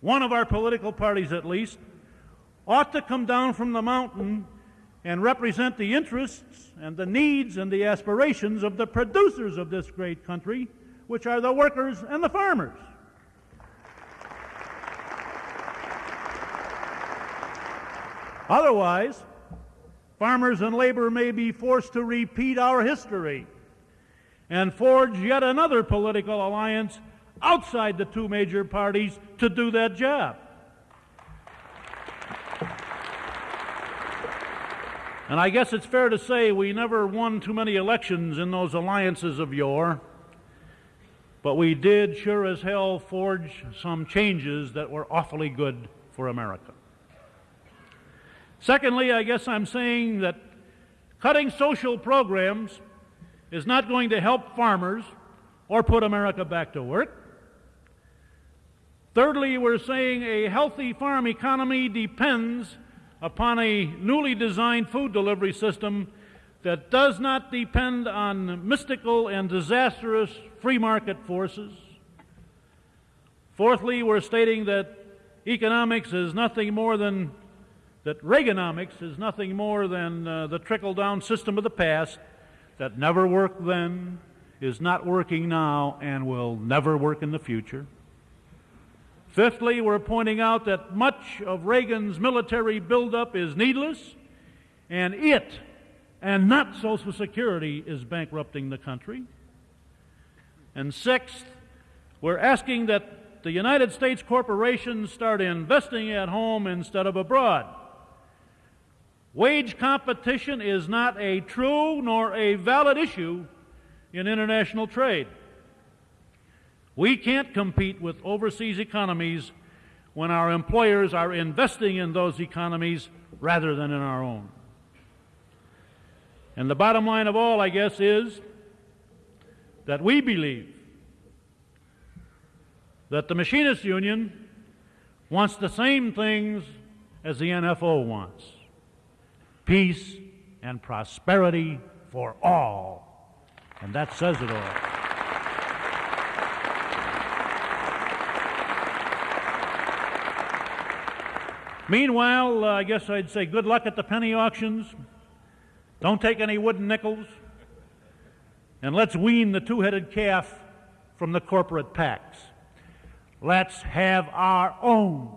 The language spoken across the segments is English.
one of our political parties at least, ought to come down from the mountain and represent the interests and the needs and the aspirations of the producers of this great country, which are the workers and the farmers. Otherwise, farmers and labor may be forced to repeat our history and forge yet another political alliance outside the two major parties to do that job. And I guess it's fair to say we never won too many elections in those alliances of yore, but we did sure as hell forge some changes that were awfully good for America. Secondly, I guess I'm saying that cutting social programs is not going to help farmers or put America back to work. Thirdly, we're saying a healthy farm economy depends upon a newly designed food delivery system that does not depend on mystical and disastrous free market forces. Fourthly, we're stating that economics is nothing more than, that Reaganomics is nothing more than uh, the trickle down system of the past that never worked then, is not working now, and will never work in the future. Fifthly, we're pointing out that much of Reagan's military buildup is needless, and it, and not Social Security, is bankrupting the country. And sixth, we're asking that the United States corporations start investing at home instead of abroad. Wage competition is not a true nor a valid issue in international trade. We can't compete with overseas economies when our employers are investing in those economies rather than in our own. And the bottom line of all, I guess, is that we believe that the Machinists Union wants the same things as the NFO wants peace and prosperity for all. And that says it all. Meanwhile, uh, I guess I'd say good luck at the penny auctions. Don't take any wooden nickels. And let's wean the two headed calf from the corporate PACs. Let's have our own.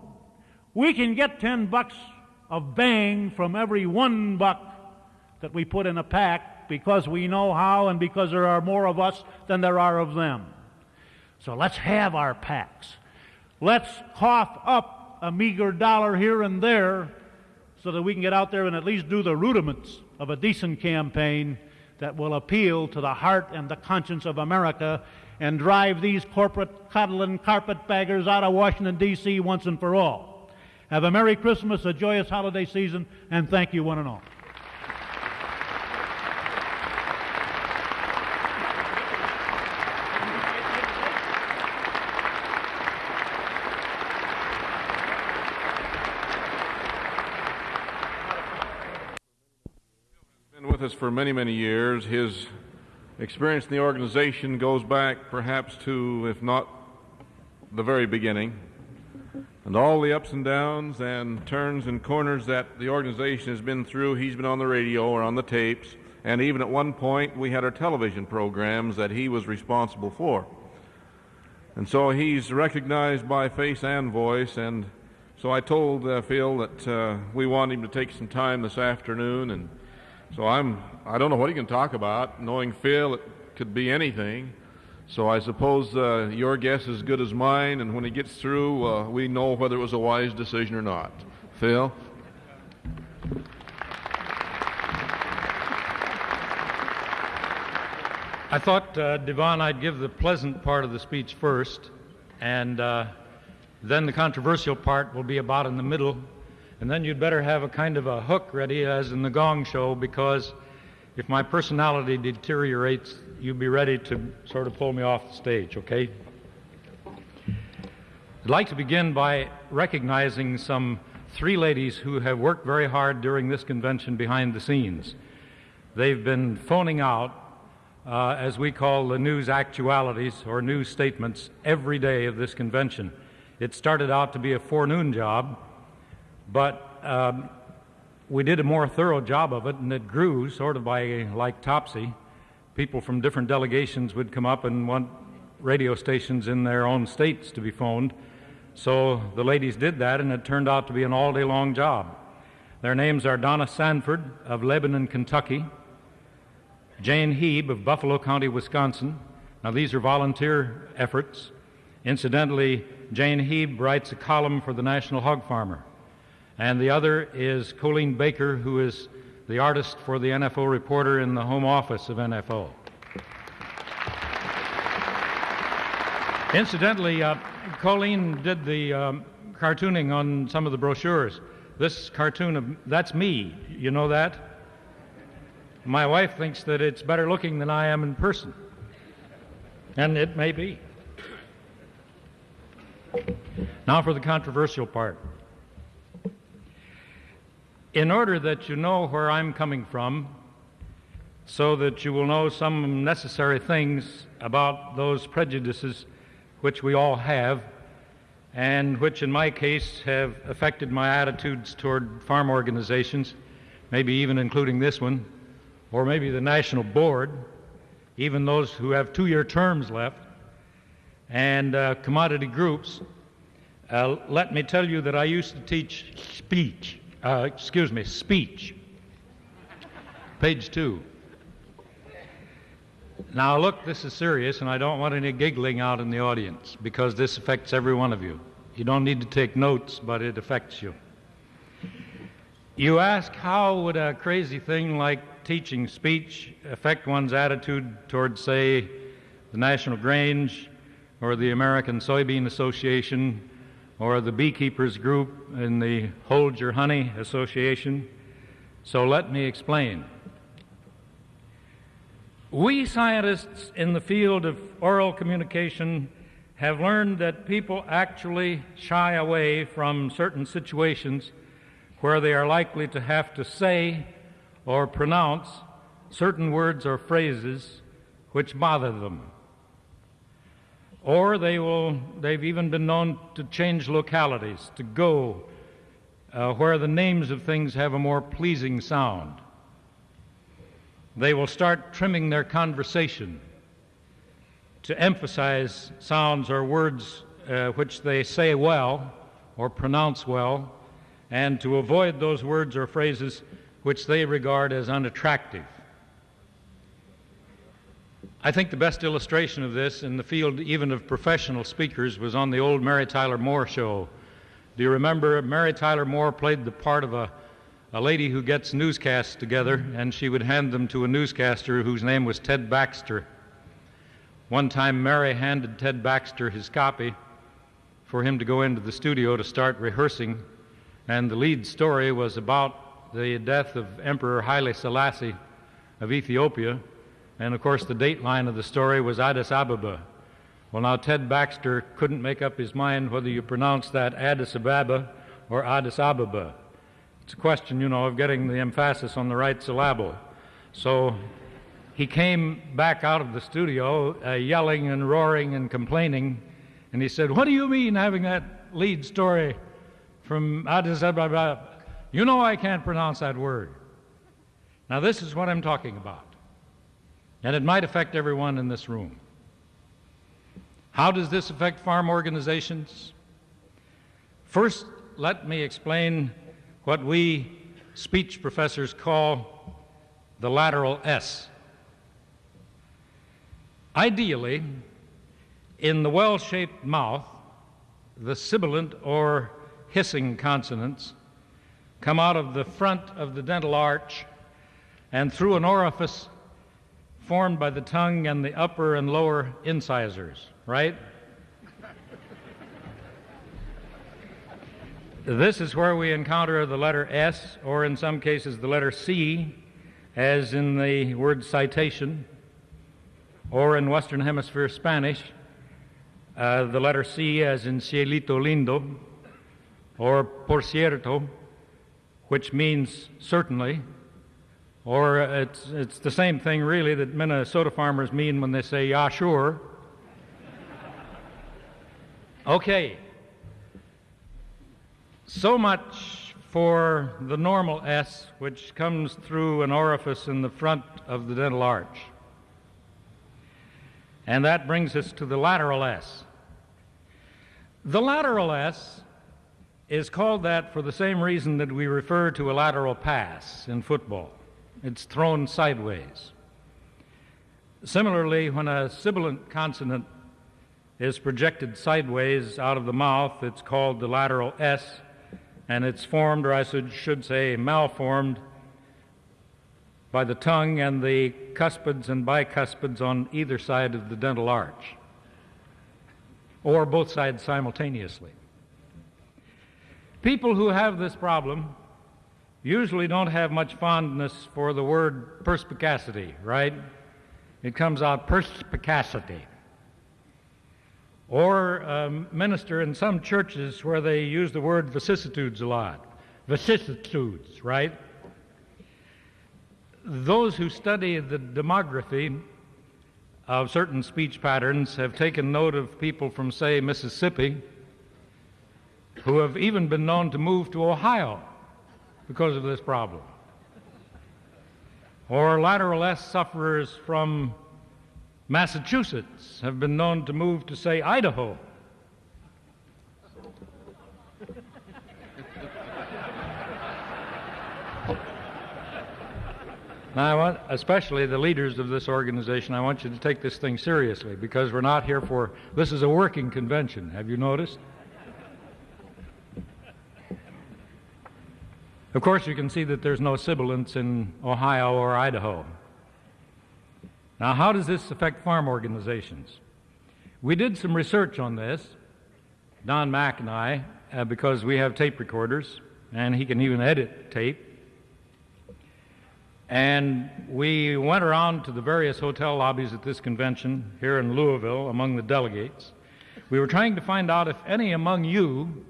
We can get 10 bucks of bang from every one buck that we put in a PAC because we know how and because there are more of us than there are of them. So let's have our PACs. Let's cough up a meager dollar here and there so that we can get out there and at least do the rudiments of a decent campaign that will appeal to the heart and the conscience of America and drive these corporate coddling carpetbaggers out of Washington, D.C. once and for all. Have a Merry Christmas, a joyous holiday season, and thank you, one and all. Us for many, many years. His experience in the organization goes back perhaps to, if not the very beginning, and all the ups and downs and turns and corners that the organization has been through. He's been on the radio or on the tapes, and even at one point we had our television programs that he was responsible for. And so he's recognized by face and voice, and so I told uh, Phil that uh, we want him to take some time this afternoon and so I'm, I don't know what he can talk about. Knowing Phil, it could be anything. So I suppose uh, your guess is as good as mine, and when he gets through, uh, we know whether it was a wise decision or not. Phil? I thought, uh, Devon, I'd give the pleasant part of the speech first, and uh, then the controversial part will be about in the middle, and then you'd better have a kind of a hook ready, as in the gong show, because if my personality deteriorates, you'd be ready to sort of pull me off the stage, okay? I'd like to begin by recognizing some three ladies who have worked very hard during this convention behind the scenes. They've been phoning out, uh, as we call the news actualities or news statements, every day of this convention. It started out to be a forenoon job, but um, we did a more thorough job of it, and it grew sort of by like Topsy. People from different delegations would come up and want radio stations in their own states to be phoned. So the ladies did that, and it turned out to be an all day long job. Their names are Donna Sanford of Lebanon, Kentucky, Jane Heeb of Buffalo County, Wisconsin. Now, these are volunteer efforts. Incidentally, Jane Heeb writes a column for the National Hog Farmer. And the other is Colleen Baker, who is the artist for the NFO reporter in the home office of NFO. Incidentally, uh, Colleen did the um, cartooning on some of the brochures. This cartoon of that's me. You know that? My wife thinks that it's better looking than I am in person. And it may be. Now for the controversial part. In order that you know where I'm coming from, so that you will know some necessary things about those prejudices which we all have, and which in my case have affected my attitudes toward farm organizations, maybe even including this one, or maybe the National Board, even those who have two year terms left, and uh, commodity groups. Uh, let me tell you that I used to teach speech, uh, excuse me, speech. Page two. Now, look, this is serious, and I don't want any giggling out in the audience because this affects every one of you. You don't need to take notes, but it affects you. You ask, how would a crazy thing like teaching speech affect one's attitude towards, say, the National Grange or the American Soybean Association or the Beekeepers Group and the Hold Your Honey Association? So let me explain. We scientists in the field of oral communication have learned that people actually shy away from certain situations where they are likely to have to say or pronounce certain words or phrases which bother them. Or they will, they've even been known to change localities, to go uh, where the names of things have a more pleasing sound. They will start trimming their conversation to emphasize sounds or words uh, which they say well or pronounce well, and to avoid those words or phrases which they regard as unattractive. I think the best illustration of this in the field, even of professional speakers, was on the old Mary Tyler Moore show. Do you remember Mary Tyler Moore played the part of a a lady who gets newscasts together, and she would hand them to a newscaster whose name was Ted Baxter. One time, Mary handed Ted Baxter his copy for him to go into the studio to start rehearsing, and the lead story was about the death of Emperor Haile Selassie of Ethiopia, and of course, the dateline of the story was Addis Ababa. Well, now, Ted Baxter couldn't make up his mind whether you pronounce that Addis Ababa or Addis Ababa. It's a question, you know, of getting the emphasis on the right syllable. So he came back out of the studio uh, yelling and roaring and complaining, and he said, What do you mean having that lead story from Addis Ababa? You know I can't pronounce that word. Now, this is what I'm talking about, and it might affect everyone in this room. How does this affect farm organizations? First, let me explain what we speech professors call the lateral S. Ideally, in the well shaped mouth, the sibilant or hissing consonants come out of the front of the dental arch and through an orifice formed by the tongue and the upper and lower incisors, right? This is where we encounter the letter S, or in some cases the letter C, as in the word citation, or in Western Hemisphere Spanish, uh, the letter C as in cielito lindo, or por cierto, which means certainly, or it's, it's the same thing really that Minnesota farmers mean when they say, yeah, sure. Okay, So much for the normal S, which comes through an orifice in the front of the dental arch. And that brings us to the lateral S. The lateral S is called that for the same reason that we refer to a lateral pass in football. It's thrown sideways. Similarly, when a sibilant consonant is projected sideways out of the mouth, it's called the lateral S, and it's formed, or I should say, malformed by the tongue and the cuspids and bicuspids on either side of the dental arch, or both sides simultaneously. People who have this problem usually don't have much fondness for the word perspicacity, right? It comes out perspicacity. Or a minister in some churches where they use the word vicissitudes a lot. Vicissitudes, right? those who study the demography of certain speech patterns have taken note of people from, say, Mississippi, who have even been known to move to Ohio because of this problem. Or lateral S sufferers from Massachusetts have been known to move to, say, Idaho Now, I want, especially the leaders of this organization, I want you to take this thing seriously because we're not here for this is a working convention. Have you noticed? Of course, you can see that there's no sibilants in Ohio or Idaho. Now, how does this affect farm organizations? We did some research on this, Don Mack and I, uh, because we have tape recorders, and he can even edit tape. And we went around to the various hotel lobbies at this convention here in Louisville among the delegates. We were trying to find out if any among you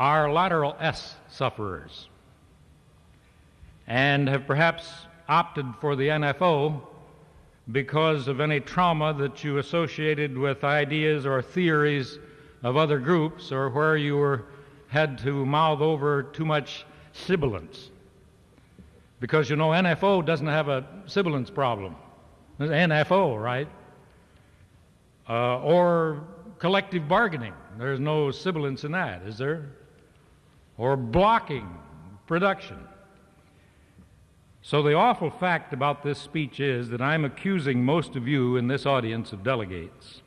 are lateral S sufferers and have perhaps opted for the NFO because of any trauma that you associated with ideas or theories of other groups or where you were had to mouth over too much sibilance. Because you know, NFO doesn't have a sibilance problem. NFO, right? Uh, or collective bargaining. There's no sibilance in that, is there? Or blocking production. So, the awful fact about this speech is that I'm accusing most of you in this audience of delegates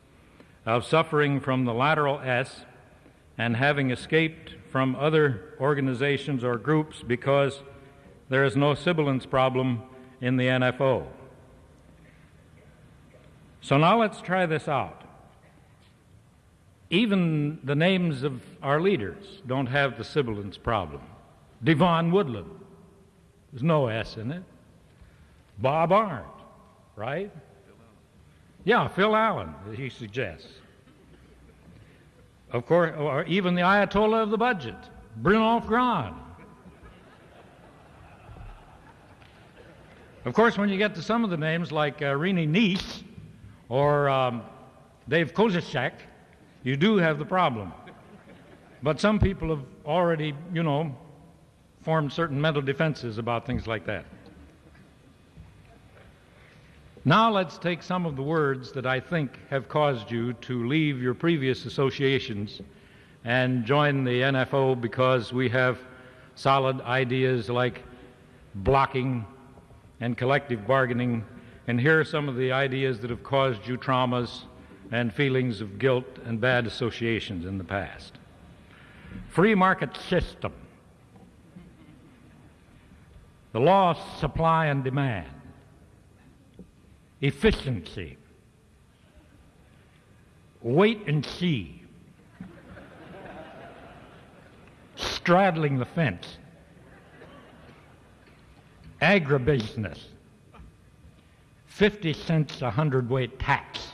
of suffering from the lateral S and having escaped from other organizations or groups because there is no sibilance problem in the NFO. So now let's try this out. Even the names of our leaders don't have the sibilance problem. Devon Woodland, there's no S in it. Bob Arndt, right? Yeah, Phil Allen, he suggests. Of course, or even the Ayatollah of the budget, Brynolf Graan. Of course, when you get to some of the names like uh, Rini Neese or um, Dave Kozishek, you do have the problem. But some people have already, you know, formed certain mental defenses about things like that. Now let's take some of the words that I think have caused you to leave your previous associations and join the NFO because we have solid ideas like blocking and collective bargaining. And here are some of the ideas that have caused you traumas and feelings of guilt and bad associations in the past. Free market system, the law of supply and demand, efficiency, wait and see, straddling the fence. Agribusiness, 50 cents a hundredweight tax.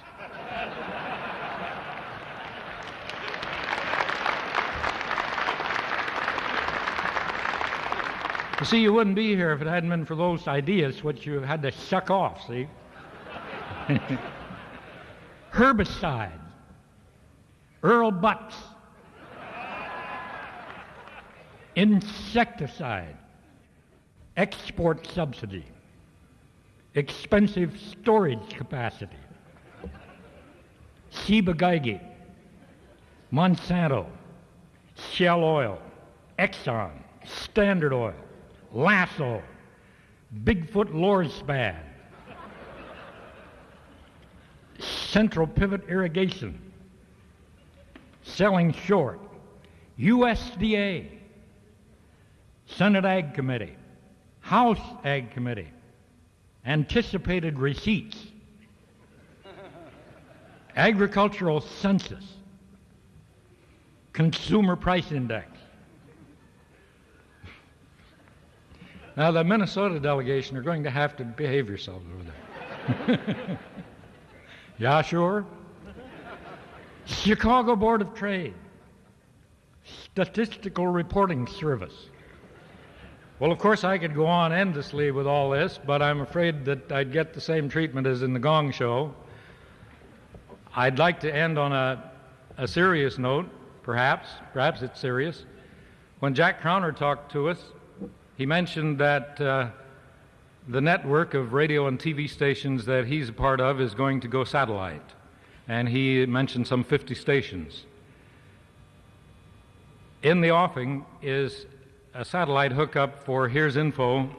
You see, you wouldn't be here if it hadn't been for those ideas which you had to suck off, see? Herbicide, Earl Butz. insecticide, export subsidy, expensive storage capacity, Ciba-Geigy, Monsanto, Shell Oil, Exxon, Standard Oil, Lasso, Bigfoot Lorsban, Central Pivot Irrigation, Selling Short, USDA, Senate Ag Committee, House Ag Committee, anticipated receipts, agricultural census, consumer price index. Now, the Minnesota delegation are going to have to behave yourselves over there. yeah, sure. Chicago Board of Trade, Statistical Reporting Service. Well, of course, I could go on endlessly with all this, but I'm afraid that I'd get the same treatment as in the Gong Show. I'd like to end on a, a serious note, perhaps. Perhaps it's serious. When Jack Crowner talked to us, he mentioned that uh, the network of radio and TV stations that he's a part of is going to go satellite. And he mentioned some 50 stations. In the offing is a satellite hookup for Here's Info,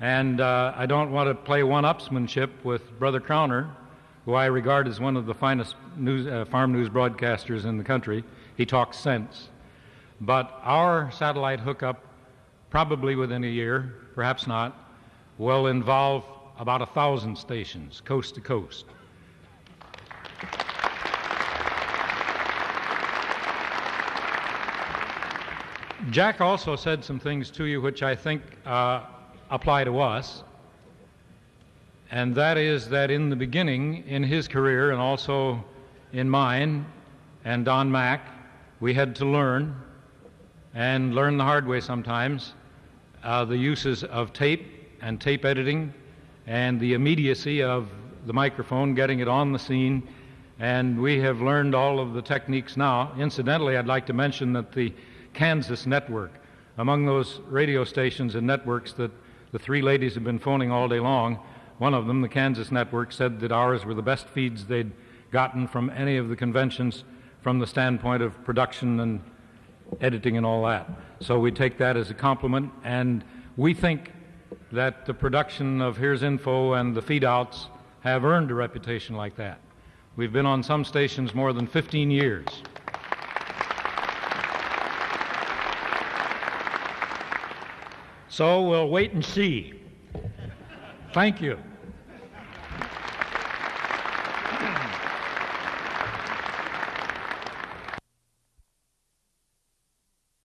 and uh, I don't want to play one upsmanship with Brother Crowner, who I regard as one of the finest news, uh, farm news broadcasters in the country. He talks sense. But our satellite hookup, probably within a year, perhaps not, will involve about a thousand stations, coast to coast. Jack also said some things to you which I think uh, apply to us. And that is that in the beginning, in his career and also in mine and Don Mack, we had to learn, and learn the hard way sometimes, the uses of tape and tape editing and the immediacy of the microphone, getting it on the scene. And we have learned all of the techniques now. Incidentally, I'd like to mention that the Kansas network. Among those radio stations and networks that the three ladies have been phoning all day long, one of them, the Kansas network, said that ours were the best feeds they'd gotten from any of the conventions from the standpoint of production and editing and all that. So we take that as a compliment, and we think that the production of Here's Info and the feed outs have earned a reputation like that. We've been on some stations more than 15 years. So we'll wait and see. Thank you.